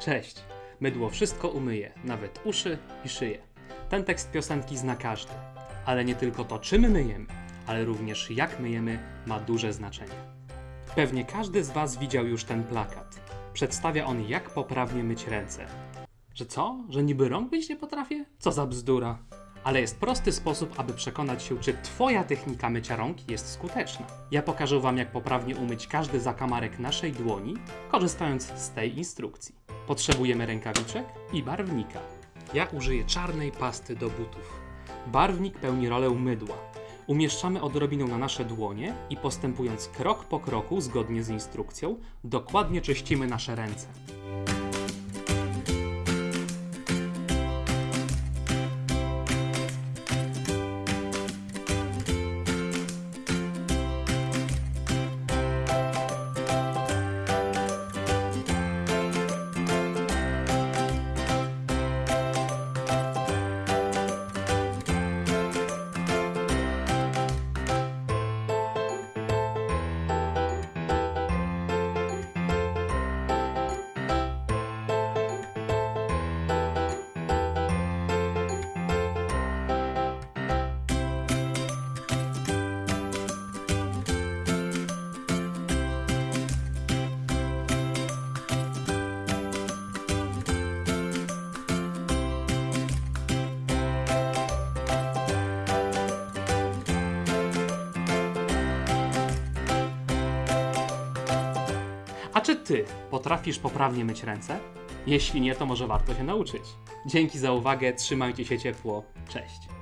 Cześć. Mydło wszystko umyje, nawet uszy i szyję. Ten tekst piosenki zna każdy. Ale nie tylko to, czym myjemy, ale również jak myjemy ma duże znaczenie. Pewnie każdy z Was widział już ten plakat. Przedstawia on, jak poprawnie myć ręce. Że co? Że niby rąk myć nie potrafię? Co za bzdura. Ale jest prosty sposób, aby przekonać się, czy Twoja technika mycia rąk jest skuteczna. Ja pokażę Wam, jak poprawnie umyć każdy zakamarek naszej dłoni, korzystając z tej instrukcji. Potrzebujemy rękawiczek i barwnika. Ja użyję czarnej pasty do butów. Barwnik pełni rolę mydła. Umieszczamy odrobinę na nasze dłonie i postępując krok po kroku, zgodnie z instrukcją, dokładnie czyścimy nasze ręce. A czy ty potrafisz poprawnie myć ręce? Jeśli nie, to może warto się nauczyć. Dzięki za uwagę, trzymajcie się ciepło. Cześć.